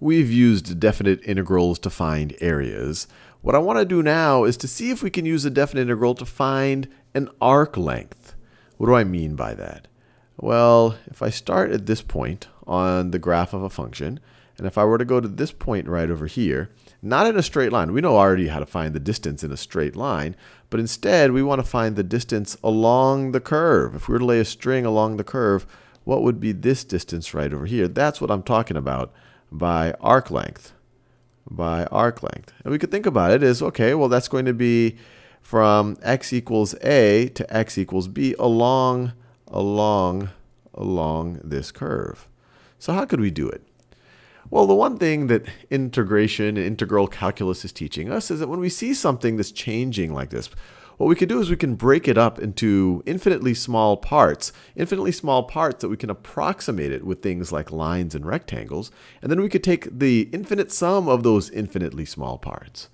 we've used definite integrals to find areas. What I want to do now is to see if we can use a definite integral to find an arc length. What do I mean by that? Well, if I start at this point on the graph of a function, and if I were to go to this point right over here, not in a straight line. We know already how to find the distance in a straight line, but instead we want to find the distance along the curve. If we were to lay a string along the curve, what would be this distance right over here? That's what I'm talking about by arc length. By arc length. And we could think about it as, okay, well that's going to be from x equals a to x equals b along, along, along this curve. So how could we do it? Well, the one thing that integration and integral calculus is teaching us is that when we see something that's changing like this, what we could do is we can break it up into infinitely small parts, infinitely small parts that we can approximate it with things like lines and rectangles, and then we could take the infinite sum of those infinitely small parts.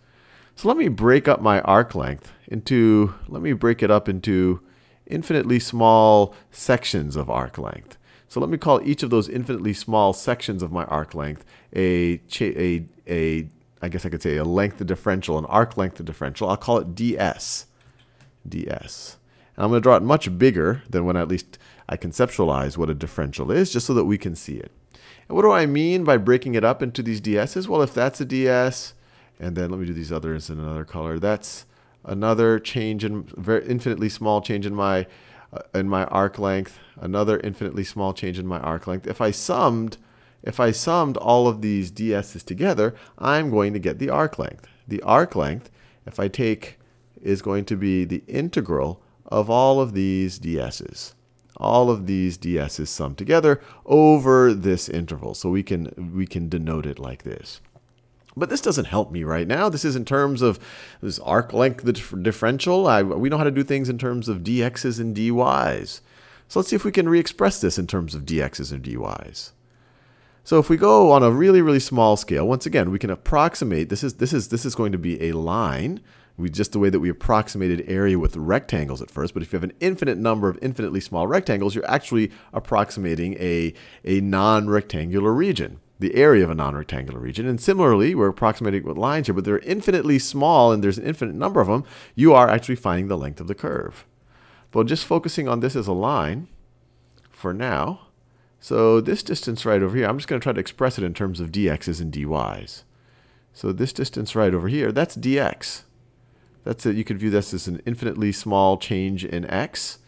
So let me break up my arc length into, let me break it up into infinitely small sections of arc length. So let me call each of those infinitely small sections of my arc length a, a, a I guess I could say a length of differential, an arc length of differential. I'll call it ds. Ds. And I'm going to draw it much bigger than when at least I conceptualize what a differential is, just so that we can see it. And what do I mean by breaking it up into these ds's? Well, if that's a ds, and then let me do these others in another color, that's another change in, very infinitely small change in my uh, in my arc length, another infinitely small change in my arc length. If I summed, if I summed all of these ds's together, I'm going to get the arc length. The arc length, if I take, is going to be the integral of all of these ds's. All of these ds's summed together over this interval. So we can, we can denote it like this. But this doesn't help me right now. This is in terms of this arc length differential. I, we know how to do things in terms of dx's and dy's. So let's see if we can re-express this in terms of dx's and dy's. So if we go on a really, really small scale, once again, we can approximate, this is, this is, this is going to be a line, we, just the way that we approximated area with rectangles at first. But if you have an infinite number of infinitely small rectangles, you're actually approximating a, a non-rectangular region the area of a non-rectangular region. And similarly, we're approximating with lines here, but they're infinitely small and there's an infinite number of them, you are actually finding the length of the curve. But just focusing on this as a line for now. So this distance right over here, I'm just going to try to express it in terms of dx's and dy's. So this distance right over here, that's dx. That's it. You could view this as an infinitely small change in x.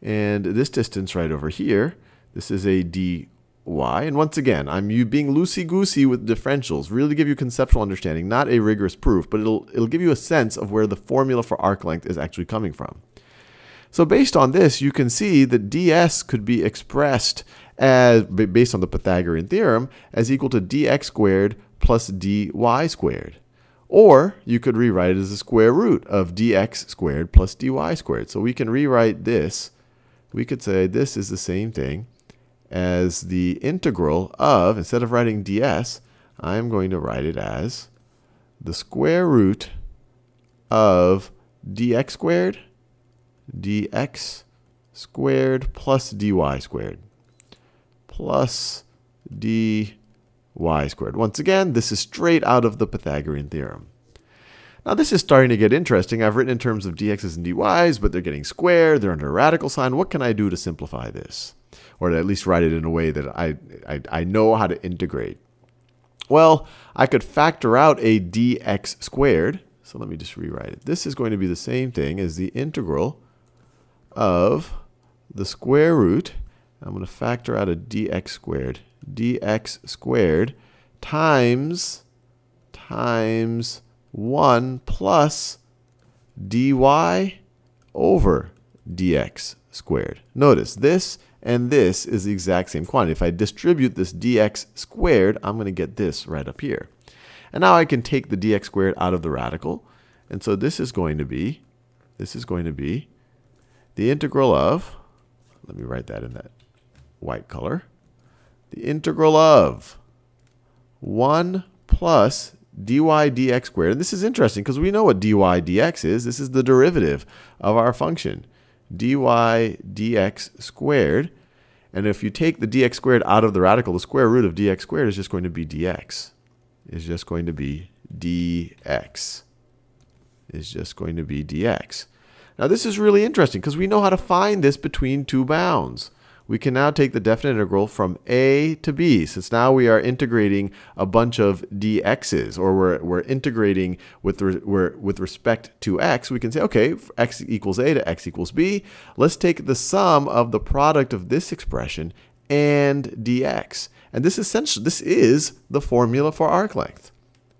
And this distance right over here, this is a dy. And once again, I'm you being loosey-goosey with differentials, really give you conceptual understanding, not a rigorous proof, but it'll, it'll give you a sense of where the formula for arc length is actually coming from. So based on this, you can see that ds could be expressed as, based on the Pythagorean theorem, as equal to dx squared plus dy squared. Or you could rewrite it as the square root of dx squared plus dy squared. So we can rewrite this. We could say this is the same thing as the integral of, instead of writing ds, I'm going to write it as the square root of dx squared, dx squared plus dy squared, plus dy squared. Once again, this is straight out of the Pythagorean theorem. Now this is starting to get interesting. I've written in terms of dx's and dy's, but they're getting squared, they're under a radical sign. What can I do to simplify this? or to at least write it in a way that I, I, I know how to integrate. Well, I could factor out a dx squared. So let me just rewrite it. This is going to be the same thing as the integral of the square root. I'm going to factor out a dx squared. dx squared times times 1 plus dy over dx squared. Notice this and this is the exact same quantity. If I distribute this dx squared, I'm going to get this right up here. And now I can take the dx squared out of the radical. And so this is going to be, this is going to be the integral of, let me write that in that white color, the integral of 1 plus dy dx squared. And this is interesting because we know what dy dx is. This is the derivative of our function dy dx squared. And if you take the dx squared out of the radical, the square root of dx squared is just going to be dx. is just going to be dx. Is just going to be dx. Now this is really interesting because we know how to find this between two bounds. We can now take the definite integral from a to b, since now we are integrating a bunch of dx's, or we're, we're integrating with, re, we're, with respect to x. We can say, okay, x equals a to x equals b. Let's take the sum of the product of this expression and dx. And this essentially, this is the formula for arc length.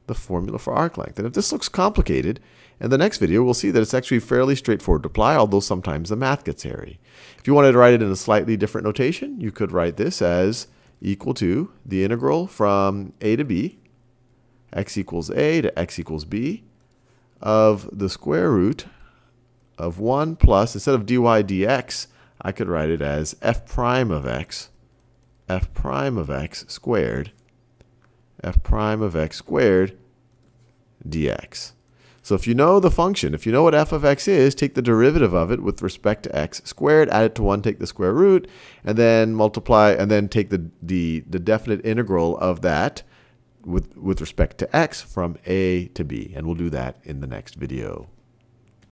The formula for arc length. And if this looks complicated, in the next video, we'll see that it's actually fairly straightforward to apply, although sometimes the math gets hairy. If you wanted to write it in a slightly different notation, you could write this as equal to the integral from a to b, x equals a to x equals b, of the square root of 1 plus, instead of dy dx, I could write it as f prime of x, f prime of x squared, f prime of x squared dx. So if you know the function, if you know what f of x is, take the derivative of it with respect to x squared, add it to 1, take the square root, and then multiply, and then take the, the, the definite integral of that with, with respect to x from a to b. And we'll do that in the next video.